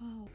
Wow.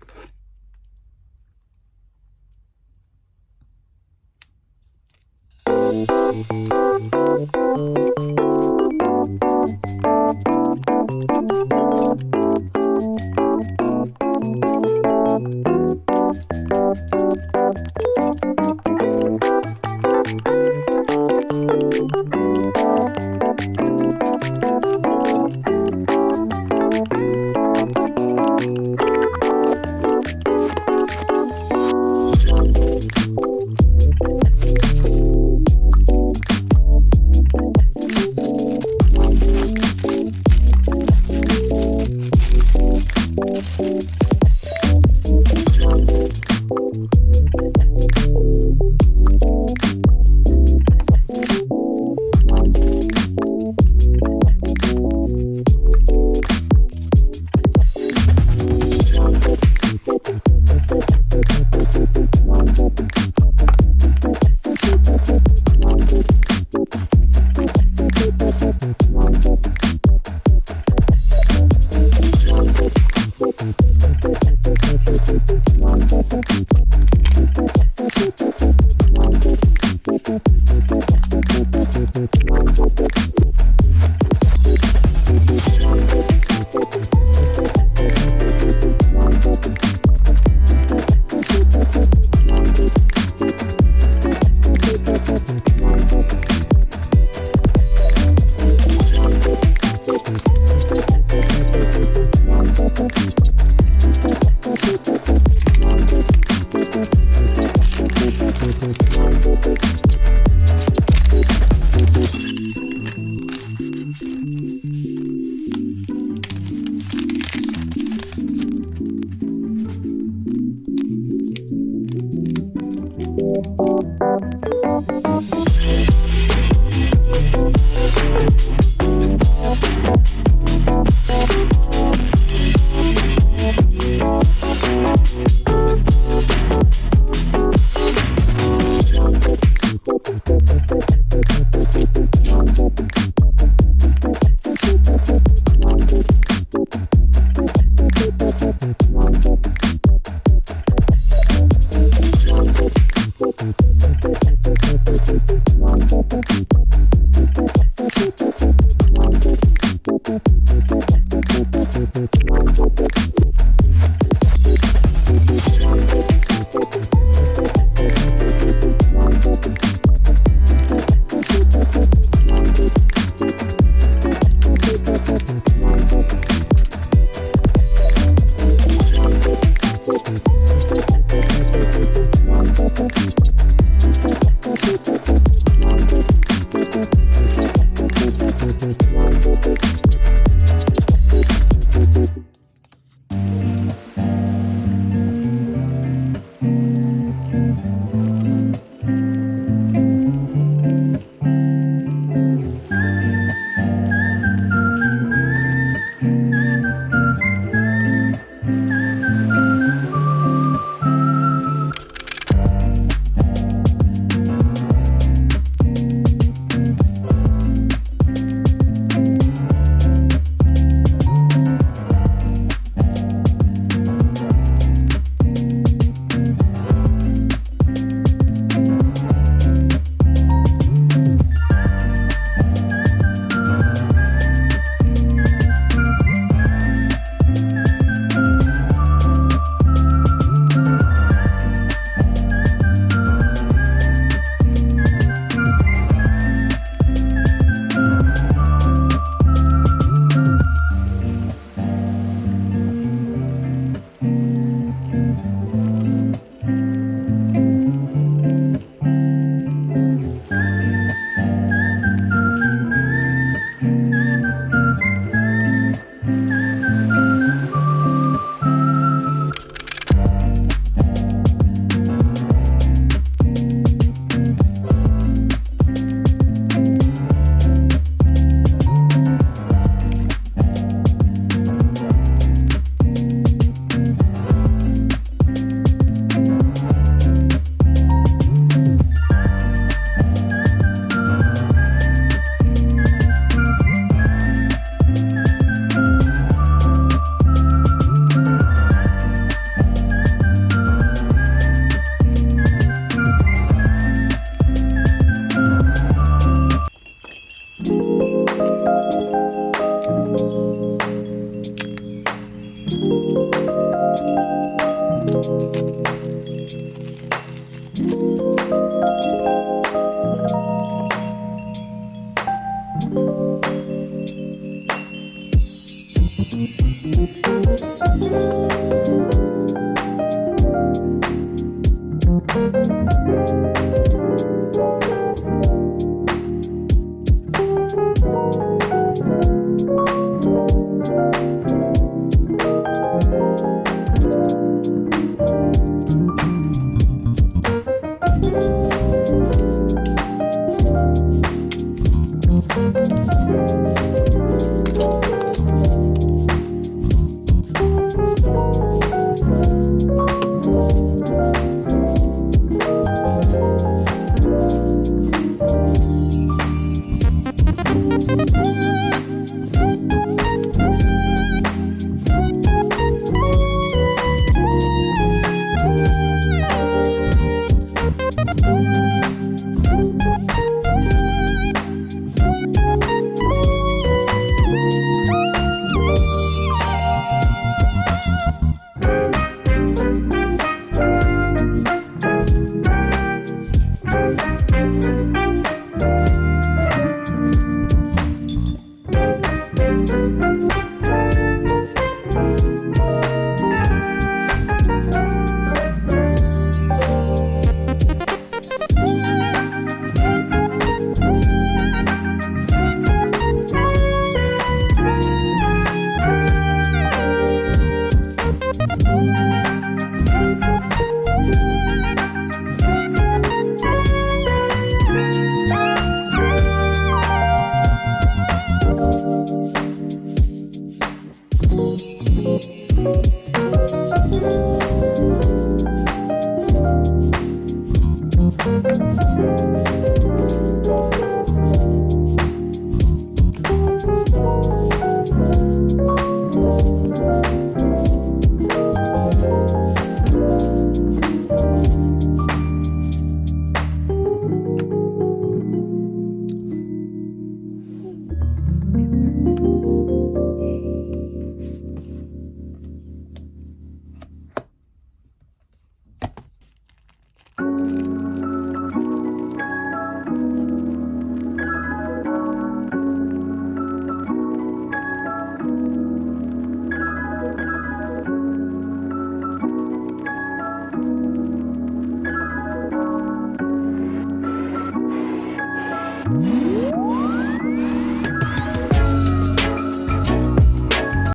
Música Thank you.